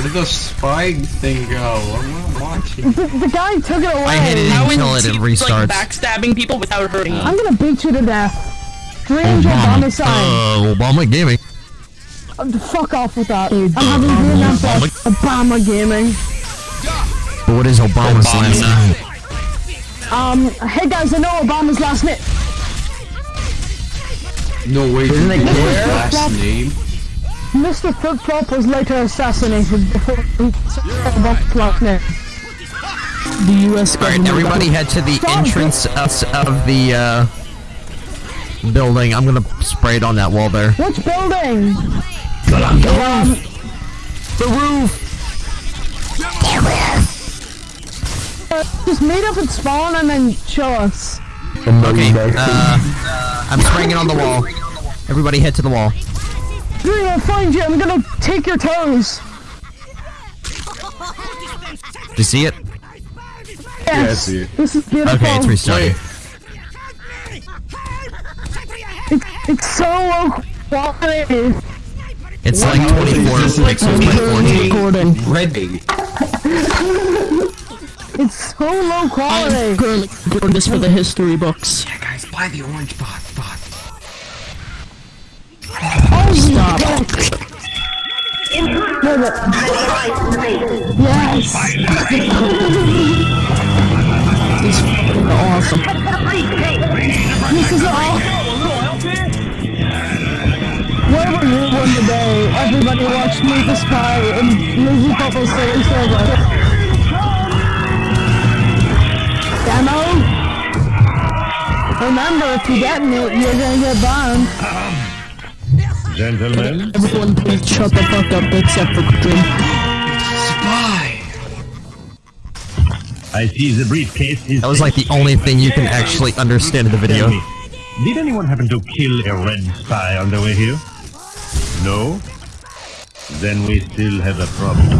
Where'd the spy thing go? I'm not watching. The, the guy took it away. I hit it How until it restarts. like backstabbing people without hurting them. I'm gonna beat you to death. 300 homicide. Uh, Obama Gaming. Uh, fuck off with that. Dude. I'm having Vietnam Obama- Fest. Obama Gaming. But what is Obama's Obama. last name? Um, hey guys, I know Obama's last name. No way. Isn't Isn't it it last name? Mr. Flip Flop was later assassinated before he said Obama's last. The U.S. Alright, everybody head to the Stop. entrance of, of the, uh, building. I'm gonna spray it on that wall there. Which building? The roof! Uh, just meet up at spawn and then show us. Okay, uh, I'm spraying it on the wall. Everybody head to the wall. Dude, I'll find you. I'm gonna take your toes. Do you see it? Yes. see it. This is beautiful. Okay, it's restarting. It's, it's so low quality. It's like 24 pixels by 14. Recording. Ready. It's so low quality. currently recording this for the history books. Yeah, guys, buy the orange bot. No. Yes. It's fucking awesome. This is all. Where were you when the day everybody watched Meet the Spy and Lizzie Popple's Silly Silver? Demo? Remember, if you detonate, you're gonna get burned. Gentlemen, Everyone please shut the fuck up except for Dream. Spy. I see the briefcase is. That was like the only thing you can actually understand in the video. Me, did anyone happen to kill a red spy on the way here? No? Then we still have a problem.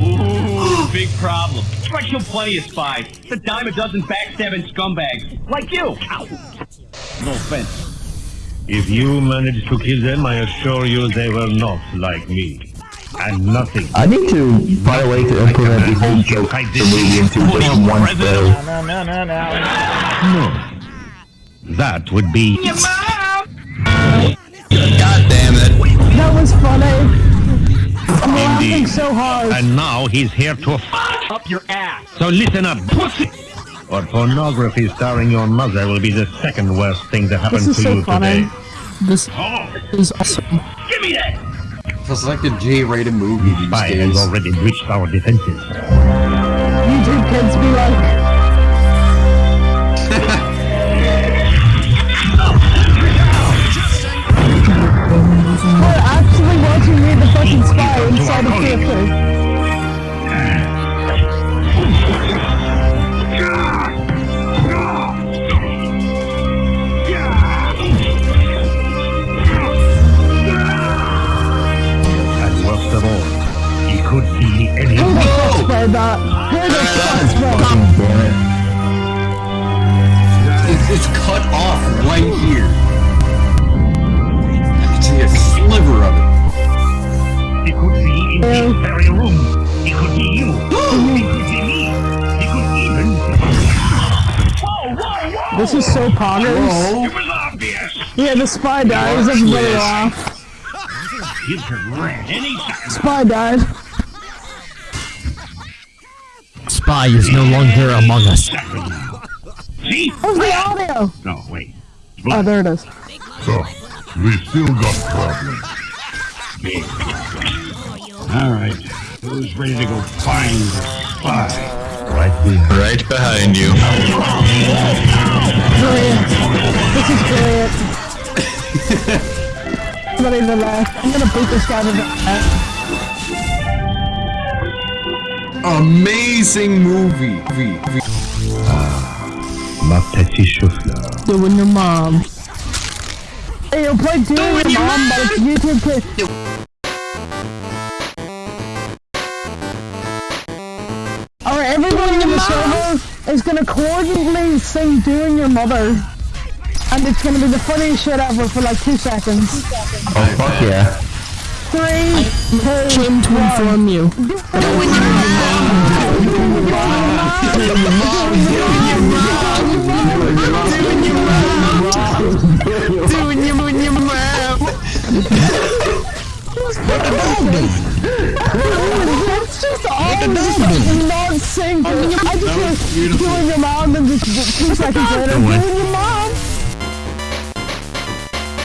Ooh, big problem. I kill plenty of spies. It's a dime a dozen backstabbing scumbags. Like you. Ow. No offense. If you managed to kill them, I assure you they were not like me. And nothing. I need to find a way to implement the whole joke I the did movie into just on one president. spell. No. That would be. That was funny. I'm laughing so hard. And now he's here to f Up your ass. So listen up, pussy! Or pornography starring your mother will be the second worst thing to happen This is to so you funny. today. This is awesome. Give me that. It's like a J-rated movie these Spy days. has already breached our defenses. YouTube kids be like, fuck sprayed? Who the fuck sprayed that? Damn it. It's, it's cut off right here. I can see a sliver of it. He could see in this very room. He could see you. he could see me. He could be even. This is so poggers. It was obvious. Yeah, the spy dies, everybody laugh. You could run any. Spy died. Spy is no longer among us. See? Where's the audio? No, wait. Oh, there it is. So, we still got problems. Big. All right. Who's ready to go find the spy? Right behind. Right behind you. Oh, brilliant. This is brilliant. Somebody to the. I'm gonna beat this guy to the left. Amazing movie. V- v- Ma petite chauffeur. Doing your mom. Hey, you'll play Doom with your mom, but it's YouTube kid. Alright, everybody in the server is gonna coordinately sing Doing Your Mother. And it's gonna be the funniest shit ever for like two seconds. Oh, fuck yeah. Three, came to inform you. Doing your, doing your mouth. It's just all not synced. I just hear doing your mom and just two seconds later doing your mom.